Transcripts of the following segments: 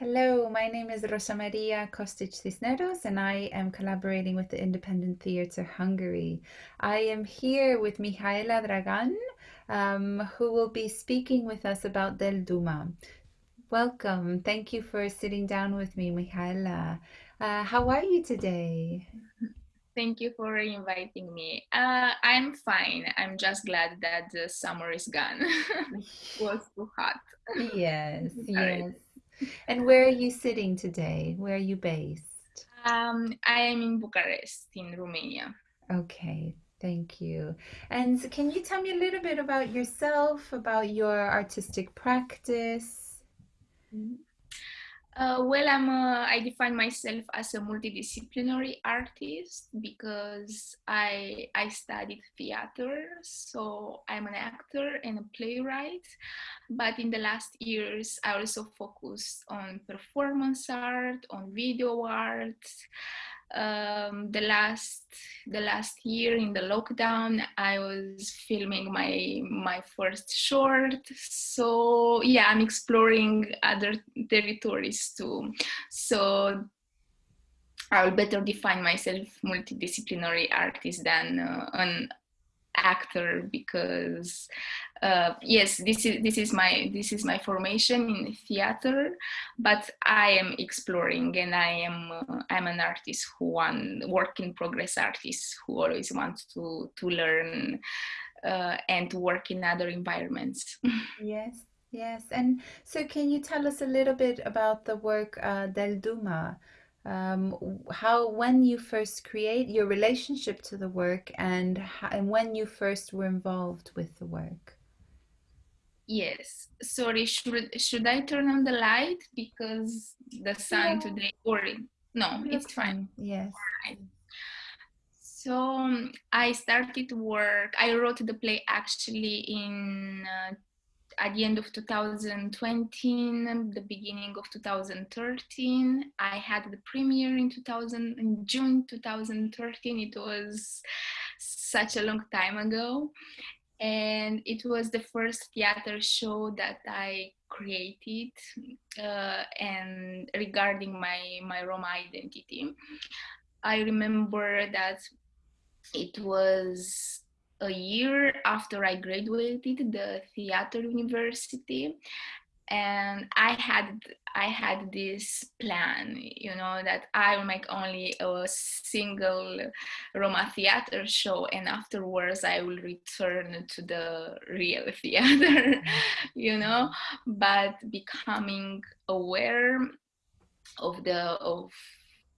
Hello, my name is Rosa Maria Kostic Cisneros, and I am collaborating with the Independent Theatre Hungary. I am here with Mihaela Dragan, um, who will be speaking with us about Del Duma. Welcome. Thank you for sitting down with me, Mihaela. Uh, how are you today? Thank you for inviting me. Uh, I'm fine. I'm just glad that the summer is gone. it was too hot. Yes, yes. And where are you sitting today? Where are you based? Um, I am in Bucharest, in Romania. Okay, thank you. And can you tell me a little bit about yourself, about your artistic practice? Uh, well, I'm a, I define myself as a multidisciplinary artist because I I studied theater, so I'm an actor and a playwright. But in the last years, I also focused on performance art, on video art, um, the last the last year in the lockdown i was filming my my first short. So yeah i'm exploring other territories too. So i'll better define myself multidisciplinary artist than uh, an actor because uh, yes this is this is my this is my formation in theater but i am exploring and i am uh, i'm an artist who want work in progress artist who always wants to to learn uh, and to work in other environments. Yes yes and so can you tell us a little bit about the work uh, del duma um, how when you first create your relationship to the work and how, and when you first were involved with the work yes sorry should should i turn on the light because the sun yeah. today or no That's it's fine, fine. yes right. so um, i started work i wrote the play actually in uh, at the end of 2020, the beginning of 2013. I had the premiere in 2000, in June 2013. It was such a long time ago. And it was the first theater show that I created uh, and regarding my, my Roma identity. I remember that it was a year after I graduated the theater university and I had I had this plan, you know, that I will make only a single Roma theater show, and afterwards I will return to the real theater, mm-hmm. you know. But becoming aware of the of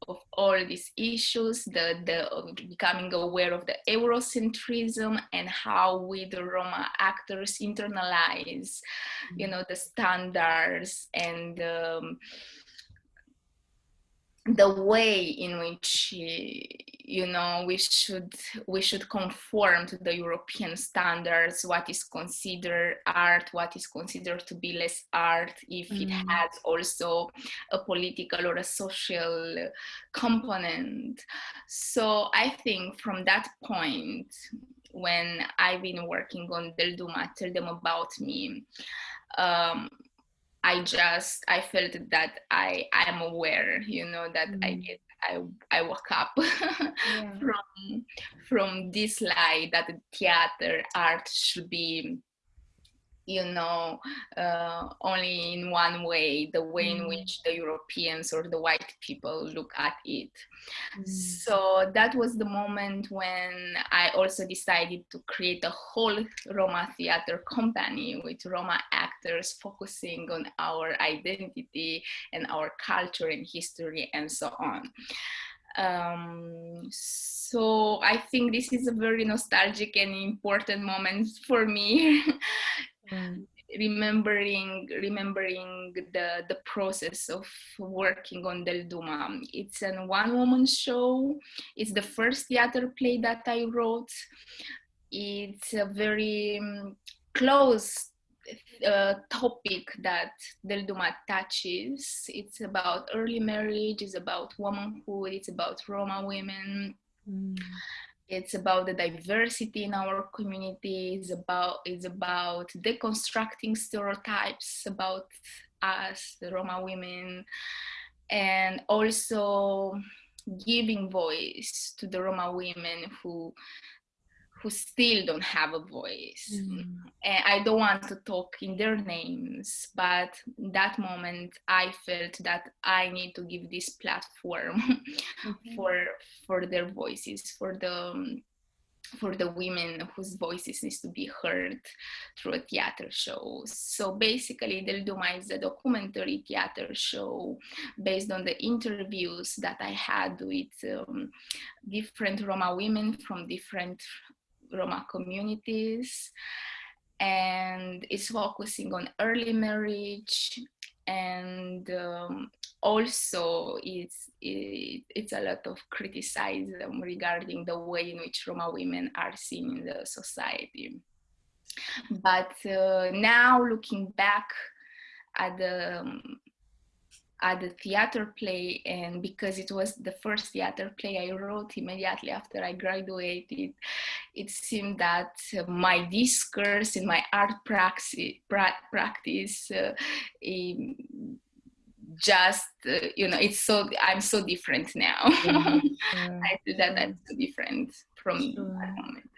of all these issues, the, the becoming aware of the Eurocentrism and how we, the Roma actors, internalize, you know, the standards and um, the way in which you know we should we should conform to the european standards what is considered art what is considered to be less art if mm. it has also a political or a social component so i think from that point when i've been working on del duma tell them about me um, I just I felt that I I'm aware, you know, that mm. I get I I woke up yeah. from from this light that theater art should be you know, uh, only in one way, the way mm. in which the Europeans or the white people look at it. Mm. So that was the moment when I also decided to create a whole Roma theater company with Roma actors focusing on our identity and our culture and history and so on. Um, so I think this is a very nostalgic and important moment for me mm. remembering remembering the the process of working on Del Duma. It's a one woman show. It's the first theater play that I wrote. It's a very um, close uh, topic that Del Duma touches. It's about early marriage, it's about womanhood, it's about Roma women. Mm it's about the diversity in our community it's about it's about deconstructing stereotypes about us, the Roma women, and also giving voice to the Roma women who who still don't have a voice. Mm. And I don't want to talk in their names, but that moment I felt that I need to give this platform mm-hmm. for for their voices, for the for the women whose voices needs to be heard through a theater show. So basically, Del Duma is a documentary theater show based on the interviews that I had with um, different Roma women from different Roma communities. And it's focusing on early marriage and um, also it's it, it's a lot of criticism regarding the way in which Roma women are seen in the society. But uh, now looking back at the um, at the theater play and because it was the first theater play I wrote immediately after I graduated, it seemed that my discourse in my art praxis, practice uh, just uh, you know it's so i'm so different now. I feel that that's so different from sure. that moment.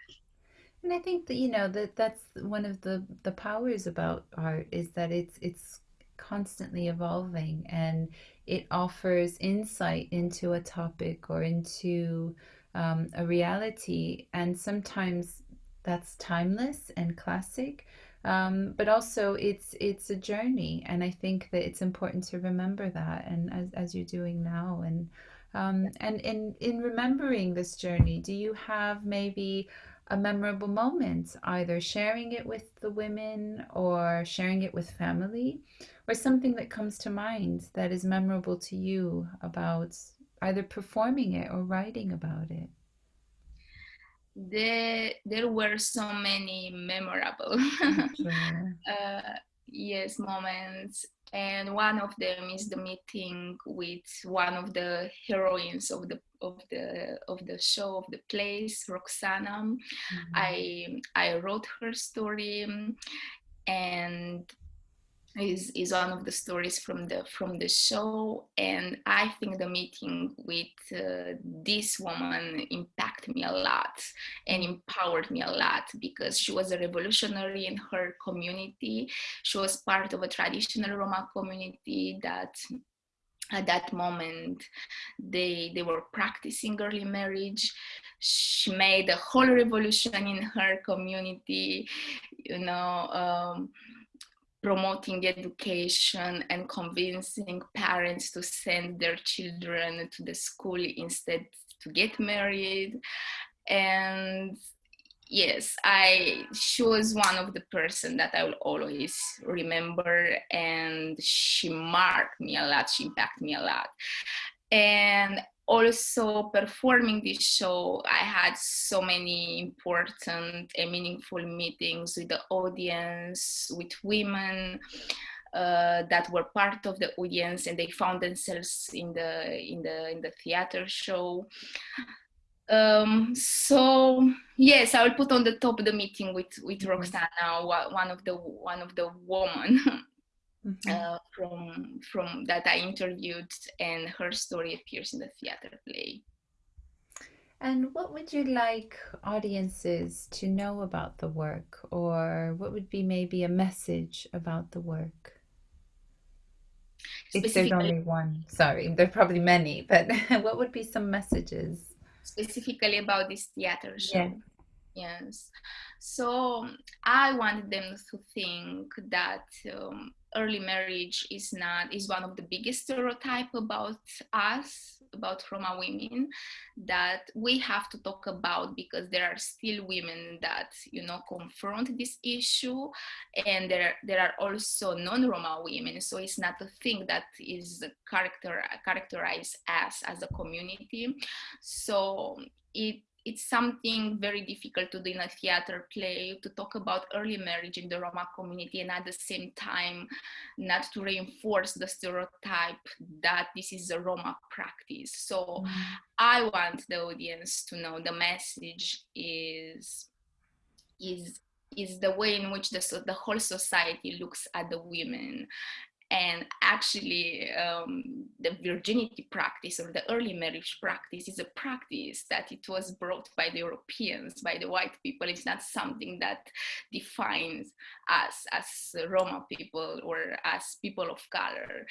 And i think that you know that that's one of the the powers about art is that it's it's constantly evolving and it offers insight into a topic or into um, a reality and sometimes that's timeless and classic um, but also it's it's a journey and i think that it's important to remember that and as, as you're doing now and um, and in in remembering this journey do you have maybe a memorable moment either sharing it with the women or sharing it with family or something that comes to mind that is memorable to you about either performing it or writing about it? There there were so many memorable. Uh, yes moments. And one of them is the meeting with one of the heroines of the of the of the show of the place roxana. Mm-hmm. i i wrote her story and is is one of the stories from the from the show. And i think the meeting with uh, this woman impacted me a lot and empowered me a lot because she was a revolutionary in her community. She was part of a traditional roma community that at that moment they they were practicing early marriage. She made a whole revolution in her community you know um, promoting education and convincing parents to send their children to the school instead to get married. And yes i she was one of the person that i will always remember and she marked me a lot she impacted me a lot and also performing this show, I had so many important and meaningful meetings with the audience, with women uh, that were part of the audience, and they found themselves in the in the in the theater show. Um, so yes, I will put on the top of the meeting with with mm-hmm. Roxana, one of the one of the women mm-hmm. uh, from from that I interviewed, and her story appears in the theater play. And what would you like audiences to know about the work, or what would be maybe a message about the work? If there's only one, sorry, there are probably many, but what would be some messages? Specifically about this theater show. Yeah. Yes. So I wanted them to think that um, early marriage is not is one of the biggest stereotype about us about Roma women that we have to talk about because there are still women that you know confront this issue and there there are also non-Roma women. So it's not a thing that is character characterized as as a community. So it it's something very difficult to do in a theater play to talk about early marriage in the Roma community and at the same time not to reinforce the stereotype that this is a Roma practice. So mm. I want the audience to know the message is is is the way in which the, the whole society looks at the women and actually um, the virginity practice or the early marriage practice is a practice that it was brought by the europeans by the white people. It's not something that defines us as roma people or as people of color.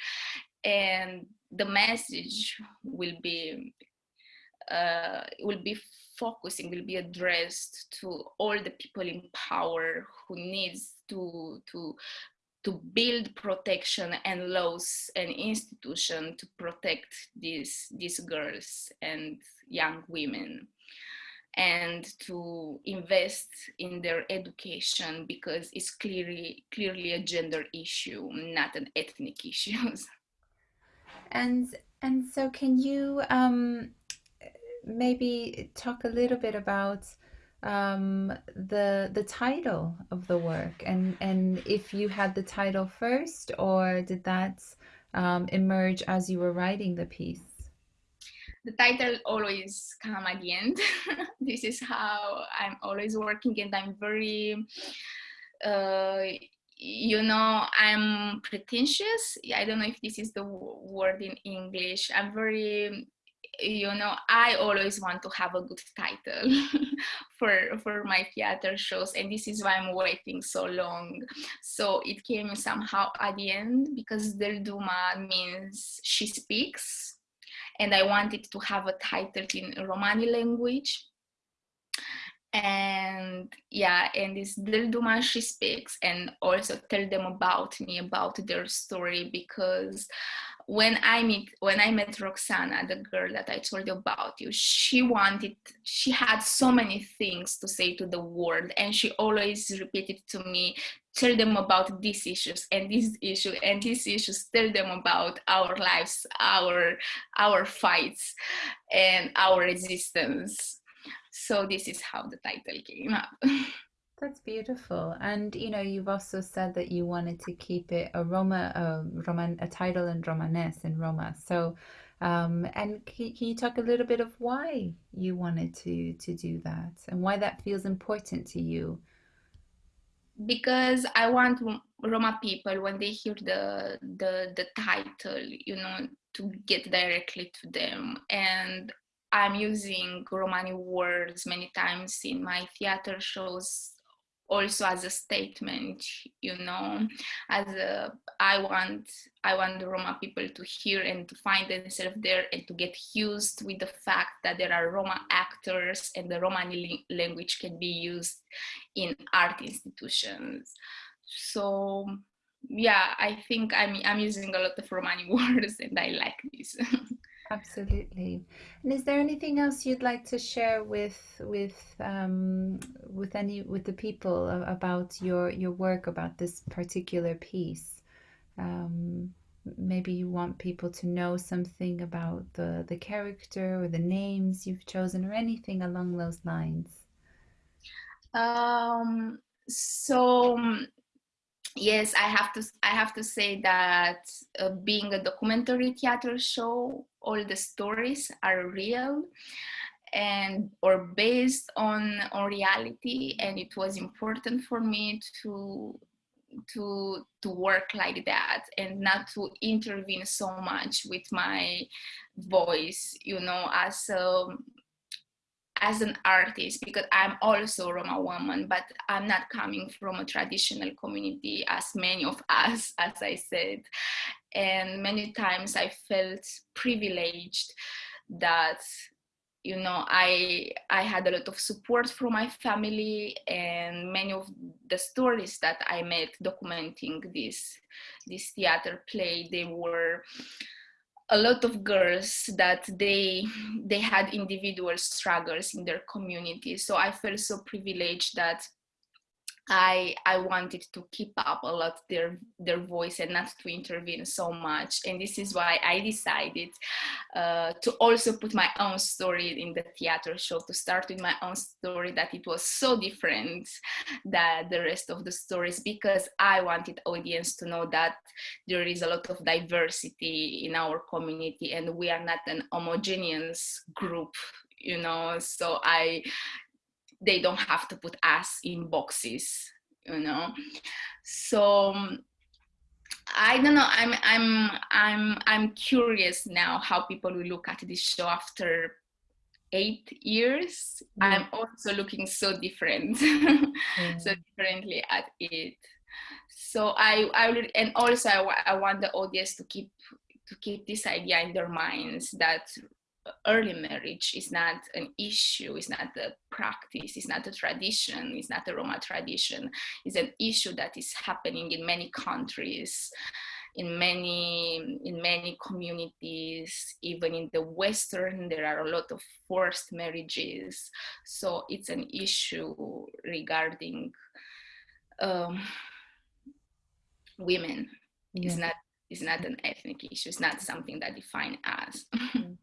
And the message will be uh, will be focusing will be addressed to all the people in power who needs to to to build protection and laws and institution to protect these these girls and young women and to invest in their education because it's clearly clearly a gender issue not an ethnic issue. And and so can you um maybe talk a little bit about um, the the title of the work. And and if you had the title first or did that um, emerge as you were writing the piece? The title always come at the end. This is how i'm always working and i'm very uh, you know i'm pretentious. I don't know if this is the word in english. I'm very you know i always want to have a good title for for my theater shows and this is why i'm waiting so long. So it came somehow at the end because del duma means she speaks and i wanted to have a title in romani language. And yeah and this del duma she speaks and also tell them about me about their story because when I meet when I met Roxana, the girl that I told you about you, she wanted she had so many things to say to the world and she always repeated to me, tell them about these issues and this issue and these issues, tell them about our lives, our our fights and our resistance. So this is how the title came up. That's beautiful. And you know, you've also said that you wanted to keep it a Roma, a Roman, a title in Romanes in Roma. So, um, and can, can you talk a little bit of why you wanted to to do that and why that feels important to you? Because I want Roma people when they hear the the the title, you know, to get directly to them and I'm using Romani words many times in my theater shows also as a statement you know as a i want i want the roma people to hear and to find themselves there and to get used with the fact that there are roma actors and the romani language can be used in art institutions. So yeah i think i'm i'm using a lot of romani words and i like this Absolutely. And is there anything else you'd like to share with with um, with any with the people about your your work about this particular piece? Um, maybe you want people to know something about the the character or the names you've chosen or anything along those lines. Um, so yes i have to i have to say that uh, being a documentary theater show all the stories are real and or based on on reality and it was important for me to to to work like that and not to intervene so much with my voice you know as a as an artist because I'm also Roma woman, but I'm not coming from a traditional community as many of us, as I said. And many times I felt privileged that you know i i had a lot of support from my family and many of the stories that i made documenting this this theater play they were a lot of girls that they they had individual struggles in their community. So i felt so privileged that I I wanted to keep up a lot their their voice and not to intervene so much. And this is why I decided uh, to also put my own story in the theater show to start with my own story that it was so different than the rest of the stories because I wanted audience to know that there is a lot of diversity in our community and we are not an homogeneous group you know? So I they don't have to put us in boxes you know so I don't know. I'm I'm I'm I'm curious now how people will look at this show after eight years. Yeah. I'm also looking so different, Yeah. so mm. differently at it. So I I would, and also I, I want the audience to keep to keep this idea in their minds that early marriage is not an issue, it's not a practice, it's not a tradition, it's not a Roma tradition. It's an issue that is happening in many countries, in many in many communities, even in the Western, there are a lot of forced marriages. So it's an issue regarding um, women. It's not it's not an ethnic issue. It's not something that defines us.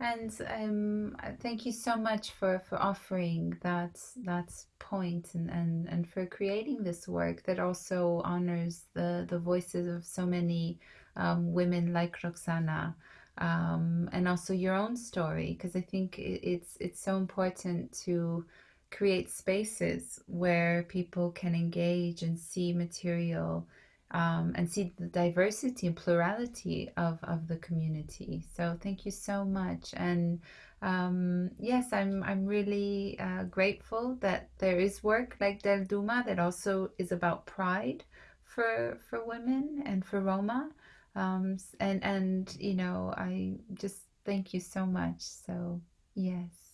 And um, uh, thank you so much for, for offering that that point and, and, and for creating this work that also honors the, the voices of so many um, women like Roxana um, and also your own story because I think it, it's it's so important to create spaces where people can engage and see material um, and see the diversity and plurality of, of the community. So thank you so much. And um, yes, I'm I'm really uh, grateful that there is work like Del Duma that also is about pride for for women and for Roma. Um, and and you know, I just thank you so much. So yes.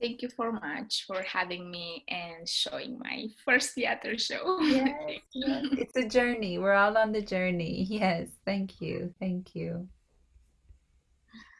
Thank you so much for having me and showing my first theater show. Yes, yes. It's a journey. We're all on the journey. Yes, thank you. Thank you.